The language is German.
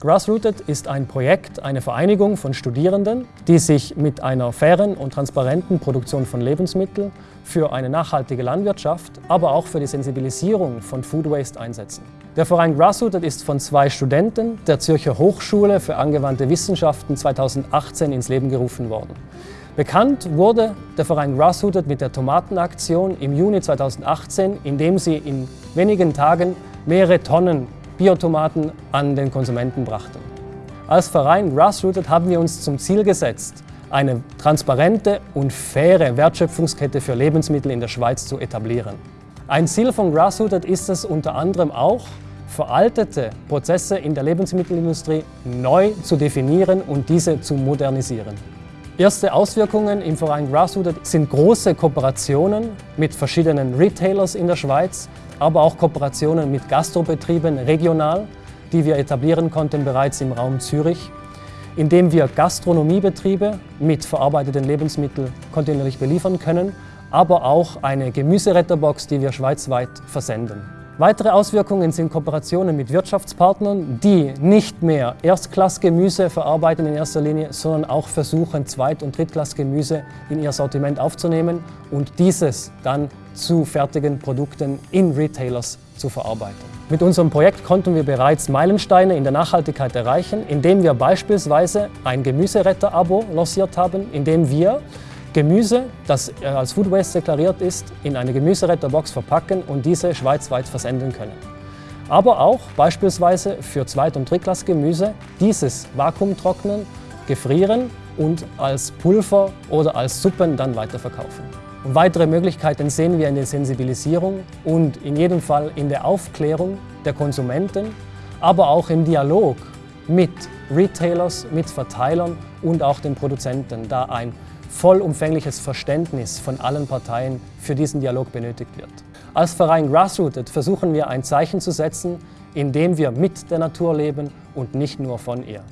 Grassrooted ist ein Projekt, eine Vereinigung von Studierenden, die sich mit einer fairen und transparenten Produktion von Lebensmitteln für eine nachhaltige Landwirtschaft, aber auch für die Sensibilisierung von Food Waste einsetzen. Der Verein Grassrooted ist von zwei Studenten der Zürcher Hochschule für angewandte Wissenschaften 2018 ins Leben gerufen worden. Bekannt wurde der Verein Grassrooted mit der Tomatenaktion im Juni 2018, indem sie in wenigen Tagen mehrere Tonnen Biotomaten an den Konsumenten brachten. Als Verein Grassrooted haben wir uns zum Ziel gesetzt, eine transparente und faire Wertschöpfungskette für Lebensmittel in der Schweiz zu etablieren. Ein Ziel von Grassrooted ist es unter anderem auch, veraltete Prozesse in der Lebensmittelindustrie neu zu definieren und diese zu modernisieren. Erste Auswirkungen im Verein Grassrooted sind große Kooperationen mit verschiedenen Retailers in der Schweiz, aber auch Kooperationen mit Gastrobetrieben regional, die wir etablieren konnten bereits im Raum Zürich, indem wir Gastronomiebetriebe mit verarbeiteten Lebensmitteln kontinuierlich beliefern können, aber auch eine Gemüseretterbox, die wir schweizweit versenden. Weitere Auswirkungen sind Kooperationen mit Wirtschaftspartnern, die nicht mehr Erstklassgemüse verarbeiten in erster Linie, sondern auch versuchen, Zweit- und Drittklassgemüse in ihr Sortiment aufzunehmen und dieses dann zu fertigen Produkten in Retailers zu verarbeiten. Mit unserem Projekt konnten wir bereits Meilensteine in der Nachhaltigkeit erreichen, indem wir beispielsweise ein Gemüseretter-Abo lanciert haben, indem wir Gemüse, das äh, als Food Waste deklariert ist, in eine Gemüseretterbox verpacken und diese schweizweit versenden können. Aber auch beispielsweise für Zweit- und Drittklassgemüse dieses Vakuumtrocknen, gefrieren und als Pulver oder als Suppen dann weiterverkaufen. Und weitere Möglichkeiten sehen wir in der Sensibilisierung und in jedem Fall in der Aufklärung der Konsumenten, aber auch im Dialog mit Retailers, mit Verteilern und auch den Produzenten, da ein vollumfängliches Verständnis von allen Parteien für diesen Dialog benötigt wird. Als Verein Grassrooted versuchen wir ein Zeichen zu setzen, indem wir mit der Natur leben und nicht nur von ihr.